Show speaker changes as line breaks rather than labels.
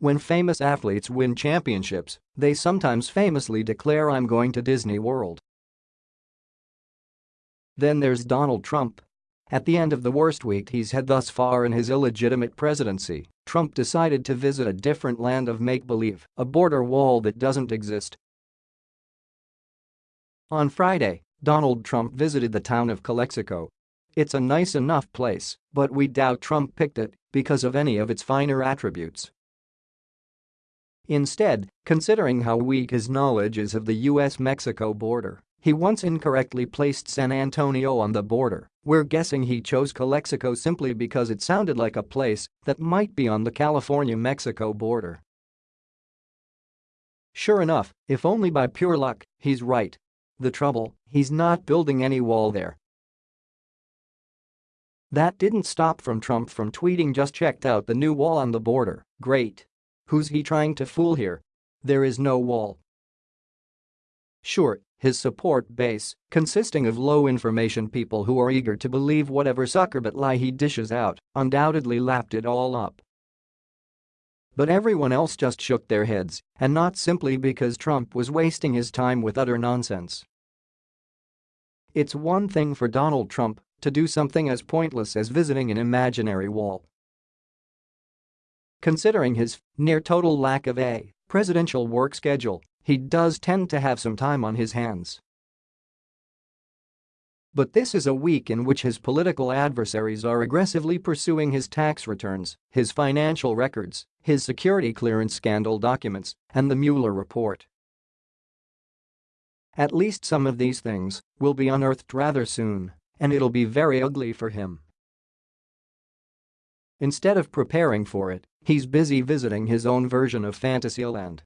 When famous athletes win championships, they sometimes famously declare I'm going to Disney World. Then there's Donald Trump. At the end of the worst week he's had thus far in his illegitimate presidency, Trump decided to visit a different land of make-believe, a border wall that doesn't exist. On Friday, Donald Trump visited the town of Calexico. It's a nice enough place, but we doubt Trump picked it because of any of its finer attributes. Instead, considering how weak his knowledge is of the US-Mexico border, he once incorrectly placed San Antonio on the border, we're guessing he chose Calexico simply because it sounded like a place that might be on the California-Mexico border. Sure enough, if only by pure luck, he's right. The trouble, he's not building any wall there. That didn't stop from Trump from tweeting just checked out the new wall on the border, great. Who's he trying to fool here? There is no wall. Sure, his support base, consisting of low-information people who are eager to believe whatever suckerbut lie he dishes out, undoubtedly lapped it all up. But everyone else just shook their heads, and not simply because Trump was wasting his time with utter nonsense. It's one thing for Donald Trump to do something as pointless as visiting an imaginary wall. Considering his near-total lack of a presidential work schedule, he does tend to have some time on his hands. But this is a week in which his political adversaries are aggressively pursuing his tax returns, his financial records, his security clearance scandal documents, and the Mueller report. At least some of these things will be unearthed rather soon, and it'll be very ugly for him. Instead of preparing for it, he's busy visiting his own version of Fantasyland